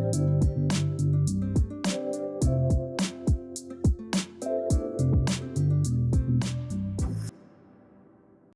you